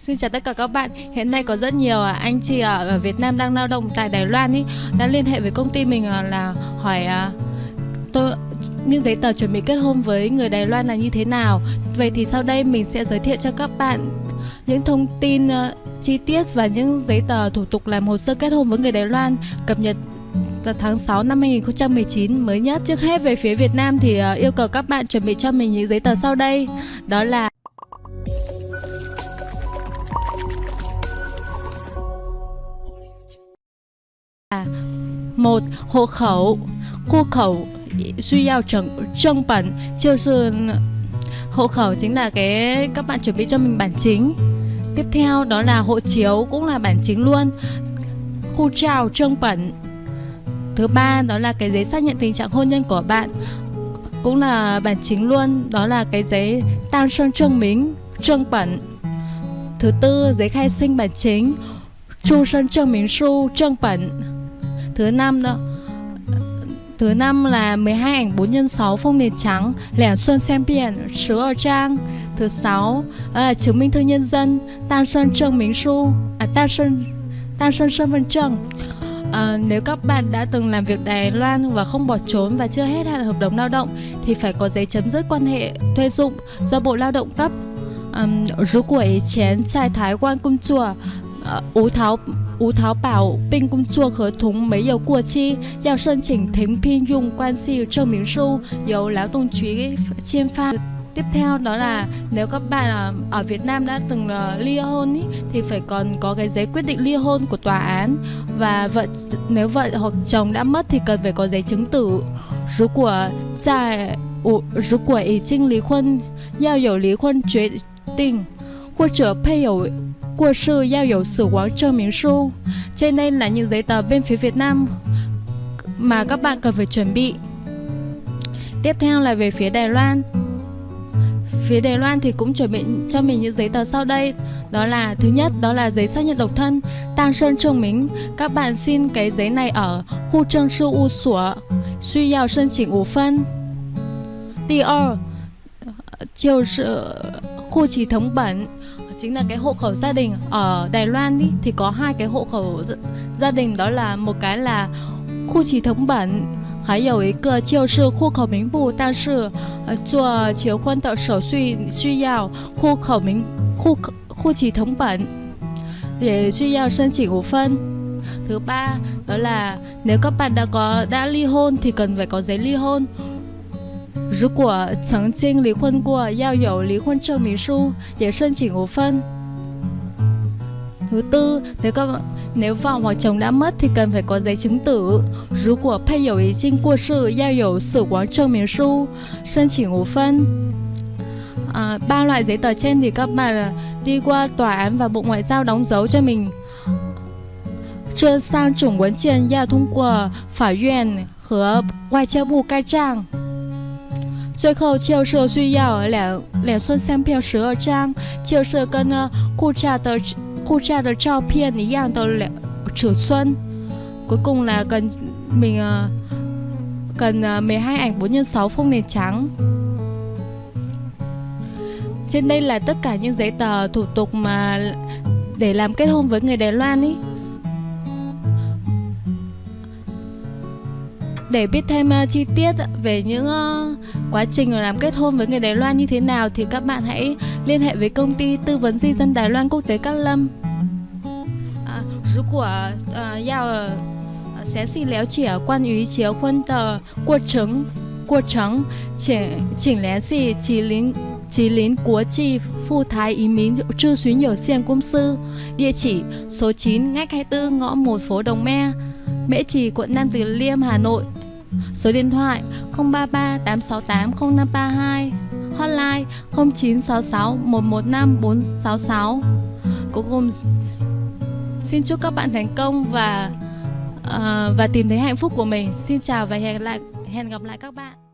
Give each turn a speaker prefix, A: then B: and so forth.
A: Xin chào tất cả các bạn. Hiện nay có rất nhiều à, anh chị ở Việt Nam đang lao động tại Đài Loan ý, đã liên hệ với công ty mình à, là hỏi à, tôi, những giấy tờ chuẩn bị kết hôn với người Đài Loan là như thế nào. Vậy thì sau đây mình sẽ giới thiệu cho các bạn những thông tin chi tiết và những giấy tờ thủ tục làm hồ sơ kết hôn với người Đài Loan cập nhật từ tháng 6 năm 2019 mới nhất. Trước hết về phía Việt Nam thì yêu cầu các bạn chuẩn bị cho mình những giấy tờ sau đây. Đó là À, một hộ khẩu. Khu khẩu suy giao trần trân bản chiêu sư hộ khẩu chính là cái các bạn chuẩn bị cho mình bản chính. Tiếp theo đó là hộ chiếu cũng là bản chính luôn. Khu trào trân bản thứ ba đó là cái giấy xác nhận tình trạng hôn nhân của bạn cũng là bản chính luôn. Đó là cái giấy tan sơn trân mính trân bản thứ tư giấy khai sinh bản chính. Chu sơn trân mính su trân bản Thứ năm đó Thứ năm là 12 ảnh 4 x 6 phông nền trắng Lẻ xuân xem biển Sứ ở trang Thứ sáu là chứng minh thư nhân dân Tan sơn trương minh su À tan sơn Tan sơn sơn vân trương À, nếu các bạn đã từng làm việc Đài Loan và không bỏ trốn và chưa hết hạn hợp đồng lao động thì phải có giấy chấm dứt quan hệ thuê dụng do Bộ Lao động cấp. Um, 如果以前在台湾工作，呃， 无逃无淘宝并工作合同没有过期，要申请停聘用关系证明书由劳动局签发。Tiếp theo đó là nếu các bạn ở Việt Nam đã từng ly hôn ý, thì phải còn có cái giấy quyết định ly hôn của tòa án và vợ nếu vợ hoặc chồng đã mất thì cần phải có giấy chứng tử. 如果在我如果已经离婚，要有离婚决定或者配偶 của sự giao 有 sử quán chờ miếng su. Trên đây là những giấy tờ bên phía Việt Nam mà các bạn cần phải chuẩn bị. Tiếp theo là về phía Đài Loan. Phía Đài Loan thì cũng chuẩn bị cho mình những giấy tờ sau đây. Đó là thứ nhất đó là giấy xác nhận độc thân, tang sơn trương minh. Các bạn xin cái giấy này ở khu trương sư u sủa, suy giao sân chỉnh ủ phân. Tier, chiều sự khu chỉ thống bẩn chính là cái hộ khẩu gia đình ở Đài Loan đi thì có hai cái hộ khẩu gia đình đó là một cái là khu trì thống bản 还有一个就是户口名簿，但是呃做结婚的手续需要户口名户口户籍成本，để 需要申请五分。Thứ ba đó là nếu các bạn đã có đã ly hôn thì cần phải có giấy ly hôn 如果曾经离婚过，要有离婚证明书，也申请五分。Thứ tư, nếu các nếu vợ hoặc chồng đã mất thì cần phải có giấy chứng tử. 如果配偶已经过世，要有死亡证明书，申请五分。À, ba loại giấy tờ trên thì các bạn đi qua tòa án và Bộ Ngoại giao đóng dấu cho mình. 这三种文件要通过法院和外交部盖章。 最后就是需要两两寸相片十二张，就是跟呢护照的护照的照片一样的两尺寸。Cuối cùng là cần mình uh, cần uh, 12 ảnh 4 x 6 phông nền trắng. Trên đây là tất cả những giấy tờ thủ tục mà để làm kết hôn với người Đài Loan ý. Để biết thêm uh, chi tiết về những uh, quá trình làm kết hôn với người Đài Loan như thế nào thì các bạn hãy liên hệ với công ty tư vấn di dân Đài Loan quốc tế Cát Lâm. À, 如果呃要详细了解关于结婚的过程过程，请请联系吉林吉林国际富台移民咨询有限公司，địa chỉ số 9 ngách 24 ngõ 1 phố Đồng Me, Mễ Trì, quận Nam Từ Liêm, Hà Nội. Số điện thoại 033 868 0532 Hotline 0966 115 466 Cuối cùng xin chúc các bạn thành công và uh, và tìm thấy hạnh phúc của mình. Xin chào và hẹn lại hẹn gặp lại các bạn.